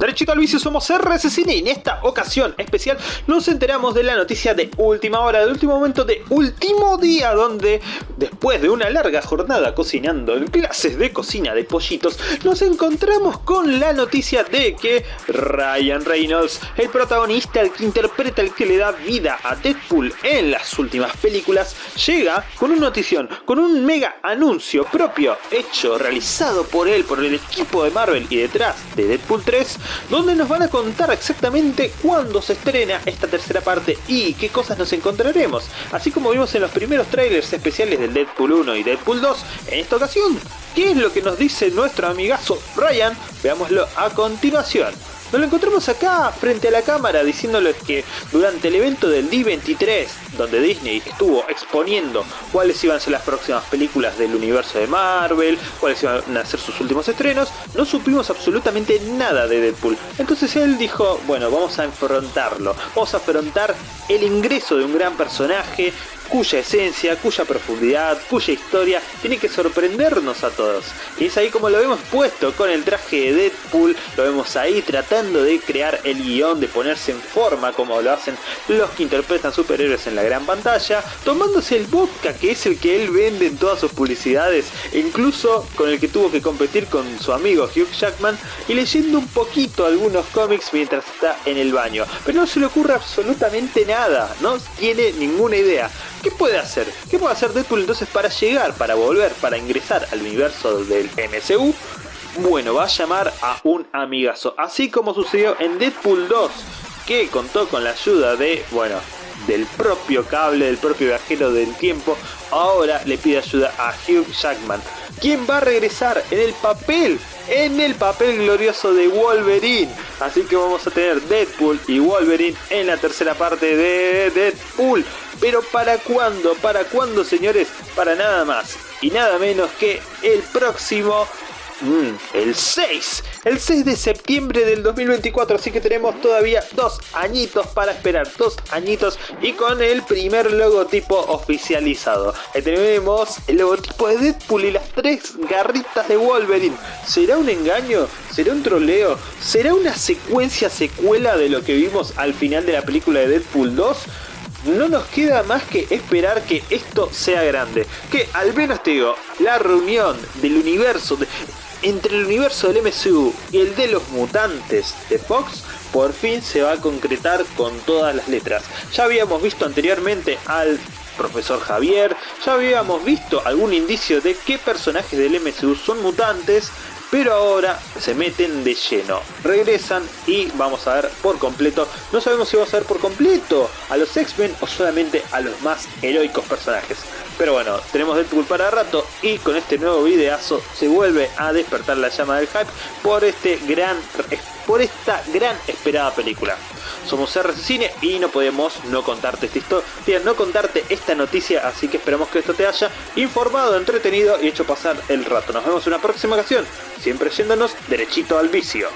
Derechito al vicio somos RC Cine y en esta ocasión especial nos enteramos de la noticia de última hora, del último momento de último día donde después de una larga jornada cocinando en clases de cocina de pollitos nos encontramos con la noticia de que Ryan Reynolds, el protagonista, el que interpreta, el que le da vida a Deadpool en las últimas películas, llega con una notición, con un mega anuncio propio hecho, realizado por él, por el equipo de Marvel y detrás de Deadpool 3 donde nos van a contar exactamente cuándo se estrena esta tercera parte y qué cosas nos encontraremos. Así como vimos en los primeros trailers especiales del Deadpool 1 y Deadpool 2, en esta ocasión, ¿qué es lo que nos dice nuestro amigazo Ryan? Veámoslo a continuación. Nos lo encontramos acá frente a la cámara diciéndoles que durante el evento del D23, donde Disney estuvo exponiendo cuáles iban a ser las próximas películas del universo de Marvel, cuáles iban a ser sus últimos estrenos, no supimos absolutamente nada de Deadpool. Entonces él dijo, bueno, vamos a enfrentarlo, vamos a afrontar el ingreso de un gran personaje cuya esencia, cuya profundidad, cuya historia tiene que sorprendernos a todos. Y es ahí como lo hemos puesto con el traje de Deadpool, lo vemos ahí tratando de crear el guion, de ponerse en forma como lo hacen los que interpretan superhéroes en la gran pantalla, tomándose el vodka que es el que él vende en todas sus publicidades, e incluso con el que tuvo que competir con su amigo Hugh Jackman y leyendo un poquito algunos cómics mientras está en el baño. Pero no se le ocurre absolutamente nada, no tiene ninguna idea. ¿Qué puede hacer? ¿Qué puede hacer Deadpool entonces para llegar, para volver, para ingresar al universo del MCU? Bueno, va a llamar a un amigazo, así como sucedió en Deadpool 2, que contó con la ayuda de, bueno, del propio cable, del propio viajero del tiempo, ahora le pide ayuda a Hugh Jackman, quien va a regresar en el papel, en el papel glorioso de Wolverine. Así que vamos a tener Deadpool y Wolverine en la tercera parte de Deadpool. Pero ¿para cuándo? ¿Para cuándo, señores? Para nada más y nada menos que el próximo Mm, el 6, el 6 de septiembre del 2024, así que tenemos todavía dos añitos para esperar, dos añitos y con el primer logotipo oficializado. Tenemos el logotipo de Deadpool y las tres garritas de Wolverine. ¿Será un engaño? ¿Será un troleo? ¿Será una secuencia secuela de lo que vimos al final de la película de Deadpool 2? no nos queda más que esperar que esto sea grande. Que al menos te digo, la reunión del universo, de, entre el universo del MCU y el de los mutantes de Fox, por fin se va a concretar con todas las letras. Ya habíamos visto anteriormente al profesor Javier, ya habíamos visto algún indicio de qué personajes del MCU son mutantes, pero ahora se meten de lleno, regresan y vamos a ver por completo, no sabemos si vamos a ver por completo a los X-Men o solamente a los más heroicos personajes. Pero bueno, tenemos Deadpool para rato y con este nuevo videazo se vuelve a despertar la llama del hype por este gran por esta gran esperada película. Somos RC Cine y no podemos no contarte esta historia, no contarte esta noticia, así que esperamos que esto te haya informado, entretenido y hecho pasar el rato. Nos vemos en una próxima ocasión, siempre yéndonos derechito al vicio.